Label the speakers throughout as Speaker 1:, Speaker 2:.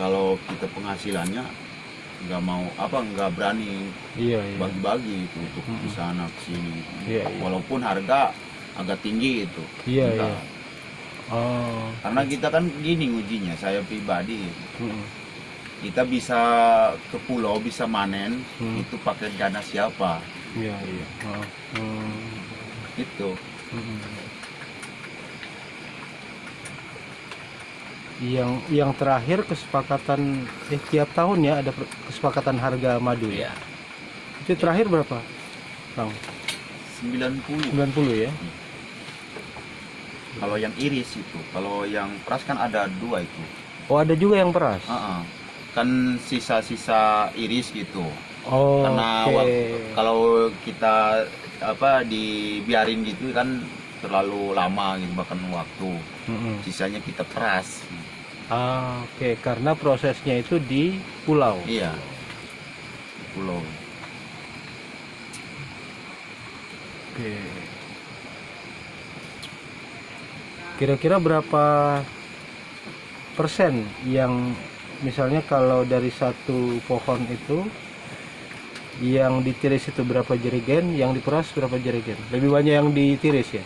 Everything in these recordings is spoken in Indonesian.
Speaker 1: kalau kita penghasilannya nggak mau apa nggak berani
Speaker 2: Iya, iya.
Speaker 1: bagi-bagi itu untuk
Speaker 2: Mm-mm.
Speaker 1: di sana ke sini
Speaker 2: Iya, iya.
Speaker 1: walaupun harga agak tinggi itu
Speaker 2: Iya, iya. Oh.
Speaker 1: karena kita kan gini ujinya saya pribadi
Speaker 2: Mm-mm.
Speaker 1: kita bisa ke pulau bisa manen
Speaker 2: Hmm.
Speaker 1: itu pakai dana siapa
Speaker 2: Iya, iya. Oh. Hmm.
Speaker 1: itu
Speaker 2: Mm-mm. Yang yang terakhir kesepakatan eh tiap tahun ya ada kesepakatan harga madu ya. Itu terakhir berapa? Bang,
Speaker 1: 90
Speaker 2: 90 ya.
Speaker 1: kalau yang iris itu kalau yang peras kan ada dua itu
Speaker 2: Oh, ada juga yang peras.
Speaker 1: Ah, ah. kan sisa-sisa iris gitu
Speaker 2: Oh,
Speaker 1: karena
Speaker 2: oke.
Speaker 1: wak- kalau kita apa dibiarin gitu kan terlalu lama gitu bahkan waktu
Speaker 2: Mm-mm.
Speaker 1: sisanya kita peras
Speaker 2: Ah, oke, karena prosesnya itu di pulau.
Speaker 1: iya pulau
Speaker 2: Oke. Kira-kira berapa persen yang misalnya kalau dari satu pohon itu yang ditiris itu berapa jerigen, yang diperas berapa jerigen? Lebih banyak yang ditiris ya?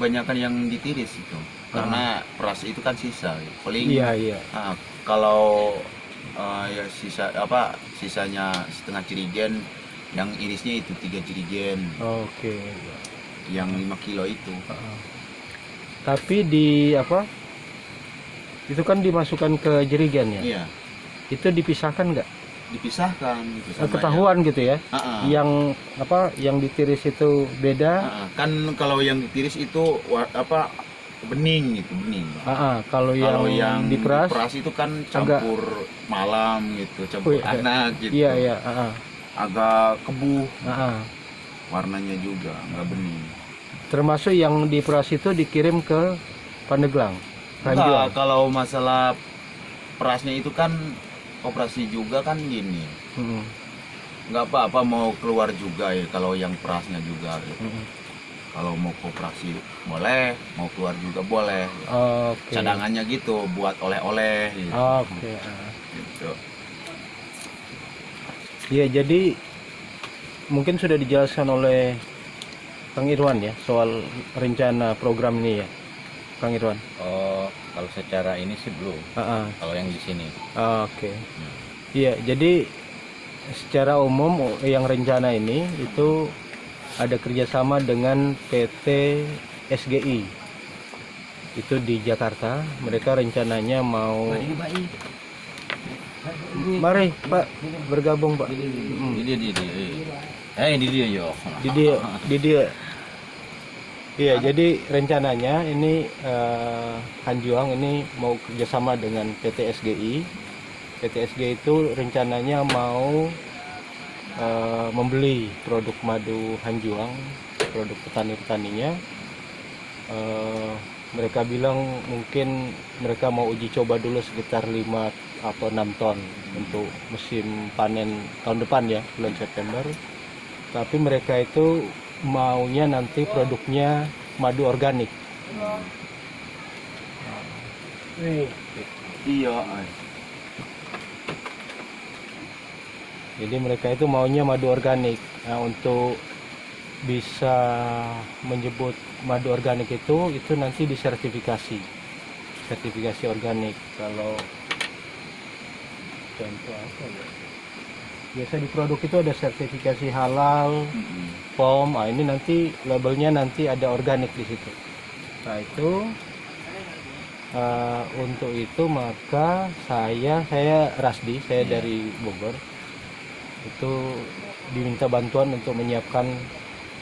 Speaker 1: banyakan yang ditiris itu karena peras itu kan sisa paling
Speaker 2: Iya, iya.
Speaker 1: ah, kalau ah, ya sisa apa sisanya setengah jerigen yang irisnya itu tiga jerigen
Speaker 2: Oke.
Speaker 1: yang 5 kilo itu
Speaker 2: Heeh. Tapi di apa? Itu kan dimasukkan ke jerigen ya?
Speaker 1: iya
Speaker 2: Itu dipisahkan nggak?
Speaker 1: dipisahkan gitu sama
Speaker 2: Ketahuan gitu ya?
Speaker 1: yang- Ah, ah.
Speaker 2: Yang apa? Yang ditiris itu beda?
Speaker 1: Ah, ah. kan kalau yang ditiris itu apa bening gitu bening
Speaker 2: Ah, ah, kalau yang,
Speaker 1: kalau yang
Speaker 2: diperas,
Speaker 1: diperas itu kan campur malam gitu campur
Speaker 2: Wih,
Speaker 1: anak gitu
Speaker 2: iya iya, ah, ah,
Speaker 1: agak
Speaker 2: ah, ah.
Speaker 1: warnanya juga nggak bening
Speaker 2: termasuk yang diperas itu dikirim ke Pandeglang, Ranjuang.
Speaker 1: kalau masalah perasnya itu kan operasi juga kan gini
Speaker 2: Mm,
Speaker 1: nggak apa-apa mau keluar juga ya kalau yang perasnya juga gitu.
Speaker 2: mm.
Speaker 1: kalau mau koperasi boleh mau keluar juga boleh
Speaker 2: Oke.
Speaker 1: cadangannya gitu buat oleh-oleh gitu.
Speaker 2: Oke. ah.
Speaker 1: Gitu.
Speaker 2: Iya, jadi mungkin sudah dijelaskan oleh Kang Irwan ya soal rencana program ini ya, Kang Irwan.
Speaker 3: Oh, kalau secara ini sih belum.
Speaker 2: Ah, ah.
Speaker 3: Kalau yang di sini.
Speaker 2: Oke. Iya, jadi secara umum yang rencana ini itu ada kerjasama dengan PT SGI. Itu di Jakarta. Mereka rencananya mau. Mari Pak bergabung Pak.
Speaker 3: Ini dia, dia, dia. Eh, ini dia yo.
Speaker 2: Di dia, di dia. Iya, jadi rencananya ini eh, Hanjuang ini mau kerjasama dengan PT SGI. PT SGI itu rencananya mau eh, membeli produk madu Hanjuang, produk petani-petaninya. Eh, mereka bilang mungkin mereka mau uji coba dulu sekitar 5 atau 6 ton untuk musim panen tahun depan ya, bulan September tapi mereka itu maunya nanti produknya madu organik.
Speaker 1: iya
Speaker 2: Jadi mereka itu maunya madu organik. Nah, untuk bisa menyebut madu organik itu itu nanti disertifikasi. Sertifikasi organik. Kalau contoh apa ya? Biasa di produk itu ada sertifikasi halal. POM. Ah, ini nanti labelnya nanti ada organik di situ. Nah, itu eh, untuk itu maka saya saya Rasdi, saya
Speaker 1: Iya.
Speaker 2: dari Bogor. Itu diminta bantuan untuk menyiapkan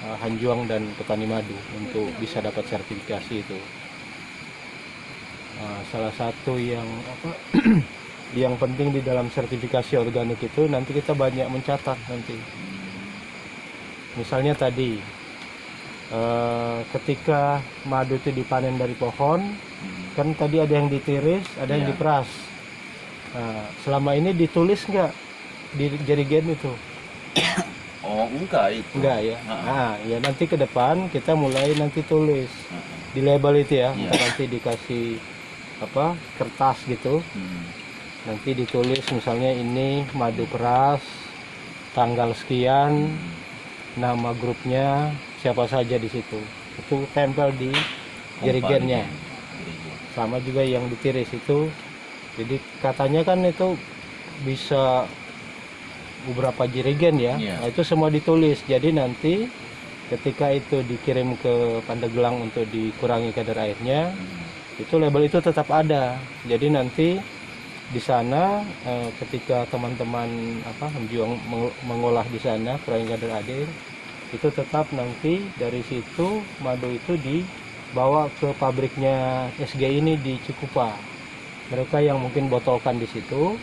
Speaker 2: eh, Hanjuang dan petani madu untuk bisa dapat sertifikasi itu. Nah, salah satu yang apa yang penting di dalam sertifikasi organik itu nanti kita banyak mencatat nanti misalnya tadi eh, ketika madu itu dipanen dari pohon kan tadi ada yang ditiris ada yang
Speaker 1: Iya.
Speaker 2: diperas nah, selama ini ditulis nggak di jerigen itu
Speaker 1: oh enggak itu.
Speaker 2: Enggak ya.
Speaker 1: Ah.
Speaker 2: nah ya nanti ke depan kita mulai nanti tulis. Di label itu ya. Ntar nanti dikasih apa kertas gitu.
Speaker 1: Mm.
Speaker 2: nanti ditulis misalnya ini madu peras tanggal sekian nama grupnya siapa saja di situ. Itu tempel di jerigennya.
Speaker 3: Jerigen.
Speaker 2: sama juga yang ditiris itu. Jadi katanya kan itu bisa beberapa jerigen ya.
Speaker 3: Iya.
Speaker 2: Nah, itu semua ditulis. Jadi nanti ketika itu dikirim ke Pandeglang untuk dikurangi kadar airnya
Speaker 3: Hmm.
Speaker 2: itu label itu tetap ada. Jadi nanti di sana eh, ketika teman-teman apa menjuang meng- mengolah di sana kurangi kadar air itu tetap nanti dari situ madu itu dibawa ke pabriknya SG ini di Cikupa. Mereka yang mungkin botolkan di situ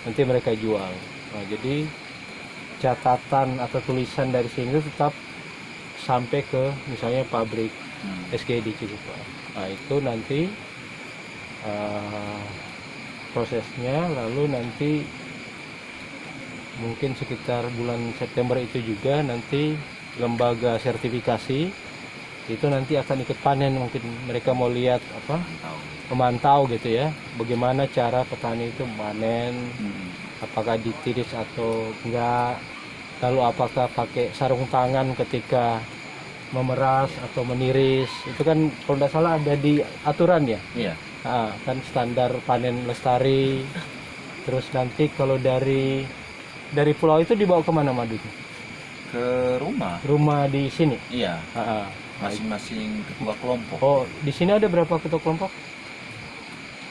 Speaker 2: nanti mereka jual. Nah, jadi catatan atau tulisan dari sini itu tetap sampai ke misalnya pabrik
Speaker 1: Hmm.
Speaker 2: SG di Cikupa. Nah itu nanti eh, prosesnya lalu nanti mungkin sekitar bulan September itu juga nanti lembaga sertifikasi itu nanti akan ikut panen mungkin mereka mau lihat apa
Speaker 3: Mantau.
Speaker 2: memantau gitu ya bagaimana cara petani itu panen
Speaker 1: Hmm.
Speaker 2: Apakah ditiris atau enggak lalu apakah pakai sarung tangan ketika memeras atau meniris itu kan kalau tidak salah ada di aturan ya
Speaker 3: Iya.
Speaker 2: Ah, kan standar panen lestari terus nanti kalau dari dari pulau itu dibawa ke mana madunya
Speaker 1: Ke rumah.
Speaker 2: rumah di sini
Speaker 1: Iya.
Speaker 2: Ah, ah.
Speaker 1: Masing-masing ketua kelompok.
Speaker 2: oh di sini ada berapa ketua kelompok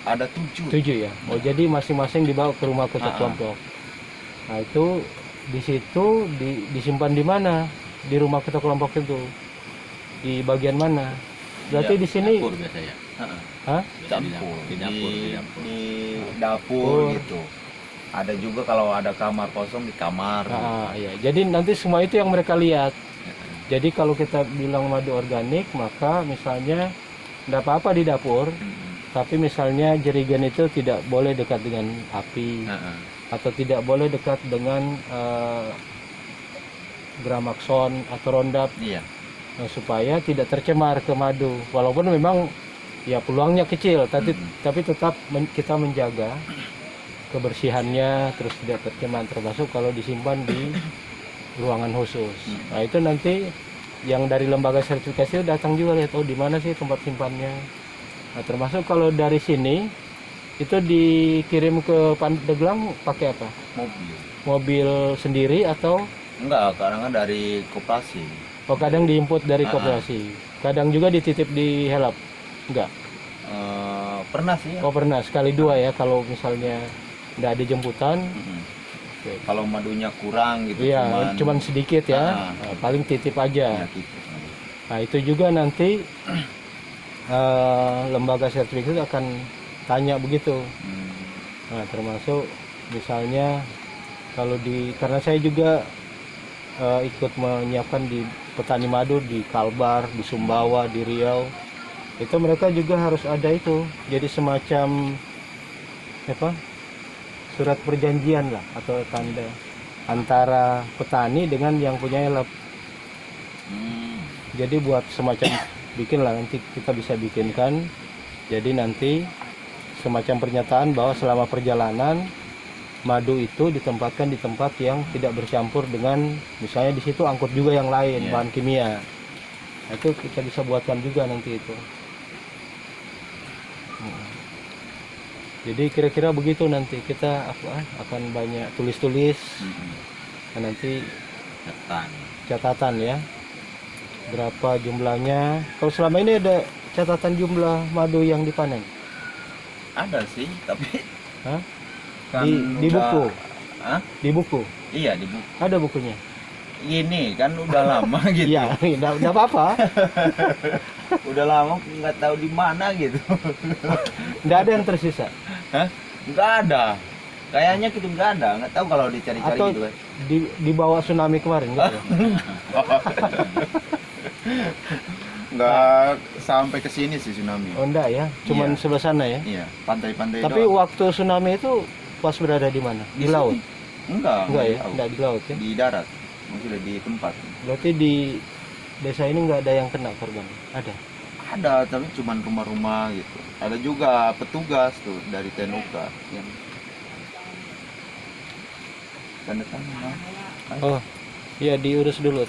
Speaker 1: Ada tujuh.
Speaker 2: tujuh ya oh jadi masing-masing dibawa ke rumah ketua
Speaker 1: Ah, ah.
Speaker 2: kelompok nah itu di situ di- disimpan di mana di rumah ketua kelompok itu di bagian mana berarti
Speaker 1: Iya,
Speaker 2: di sini
Speaker 3: Dapur biasanya.
Speaker 1: Heeh.
Speaker 2: Hah?
Speaker 1: Campur.
Speaker 3: Di dapur. Di dapur.
Speaker 1: di dapur
Speaker 2: Dapur.
Speaker 1: gitu. Ada juga kalau ada kamar kosong di kamar.
Speaker 2: Ah, iya. Jadi nanti semua itu yang mereka lihat. Jadi kalau kita bilang madu organik, maka misalnya tidak apa-apa di dapur,
Speaker 1: Hmm.
Speaker 2: Tapi misalnya jerigen itu tidak boleh dekat dengan api
Speaker 1: Heeh.
Speaker 2: atau tidak boleh dekat dengan eh, gramakson atau rondap
Speaker 1: Iya.
Speaker 2: Nah, supaya tidak tercemar ke madu. Walaupun memang ya peluangnya kecil, tapi
Speaker 1: Mm.
Speaker 2: tapi tetap men- kita menjaga kebersihannya terus tidak tercemar termasuk kalau disimpan di ruangan khusus.
Speaker 1: Mm.
Speaker 2: Nah, itu nanti yang dari lembaga sertifikasi datang juga lihat oh di mana sih tempat simpannya. Nah, termasuk kalau dari sini itu dikirim ke Pandeglang pakai apa?
Speaker 1: Mobil.
Speaker 2: Mobil sendiri atau
Speaker 1: Enggak, kadang kan dari koperasi.
Speaker 2: oh kadang diinput dari
Speaker 1: Ah.
Speaker 2: koperasi. Kadang juga dititip di helap. Enggak.
Speaker 1: Eh, pernah sih ya.
Speaker 2: Oh pernah sekali dua ya kalau misalnya tidak ada jemputan.
Speaker 1: Mm-mm.
Speaker 2: Oke.
Speaker 1: Kalau madunya kurang gitu
Speaker 2: Iya, cuman, sedikit ya.
Speaker 1: Ah.
Speaker 2: Nah, paling titip aja.
Speaker 1: ya, gitu.
Speaker 2: Nah itu juga nanti eh, lembaga sertifikat itu akan tanya begitu.
Speaker 1: Hmm.
Speaker 2: Nah termasuk misalnya kalau di karena saya juga eh, ikut menyiapkan di petani madu di Kalbar, di Sumbawa, di Riau, itu mereka juga harus ada itu. Jadi semacam apa? Surat perjanjian lah atau tanda antara petani dengan yang punya elep.
Speaker 1: Hmm.
Speaker 2: Jadi buat semacam bikin lah nanti kita bisa bikinkan. Jadi nanti semacam pernyataan bahwa selama perjalanan madu itu ditempatkan di tempat yang tidak bercampur dengan misalnya di situ angkut juga yang lain
Speaker 1: Iya.
Speaker 2: bahan kimia. Nah, itu kita bisa buatkan juga nanti itu. Hmm. Jadi kira-kira begitu nanti kita apa akan banyak tulis-tulis
Speaker 1: Mm-mm.
Speaker 2: Nah, nanti
Speaker 3: Ketan.
Speaker 2: catatan ya berapa jumlahnya kalau selama ini ada catatan jumlah madu yang dipanen
Speaker 1: Ada sih, tapi
Speaker 2: Hah?
Speaker 1: kan
Speaker 2: di, di
Speaker 1: udah-
Speaker 2: buku
Speaker 1: Hah?
Speaker 2: di buku
Speaker 1: Iya di buku.
Speaker 2: ada bukunya
Speaker 1: Ini kan udah lama gitu.
Speaker 2: iya tidak tidak apa-apa
Speaker 1: Udah lama nggak tahu di mana gitu.
Speaker 2: tidak ada yang tersisa
Speaker 1: Hah? Nggak ada. Kayaknya gitu nggak ada. Nggak tahu kalau dicari-cari
Speaker 2: atau
Speaker 1: gitu kan.
Speaker 2: di di bawah tsunami kemarin gitu
Speaker 1: Nggak sampai ke sini sih tsunami.
Speaker 2: oh enggak ya cuman
Speaker 1: Iya.
Speaker 2: sebelah sana ya
Speaker 1: Iya, pantai-pantai
Speaker 2: tapi
Speaker 1: doang.
Speaker 2: waktu tsunami itu pas berada di mana di,
Speaker 1: sini.
Speaker 2: laut
Speaker 1: Enggak,
Speaker 2: enggak ya
Speaker 1: tahu.
Speaker 2: enggak di laut ya
Speaker 1: Di darat. Maksudnya di tempat.
Speaker 2: berarti di desa ini nggak ada yang kena korban ada
Speaker 1: Ada, tapi cuman rumah-rumah gitu. Ada juga petugas tuh dari Tenuka yang tanda tangan.
Speaker 2: Oh, ya diurus dulu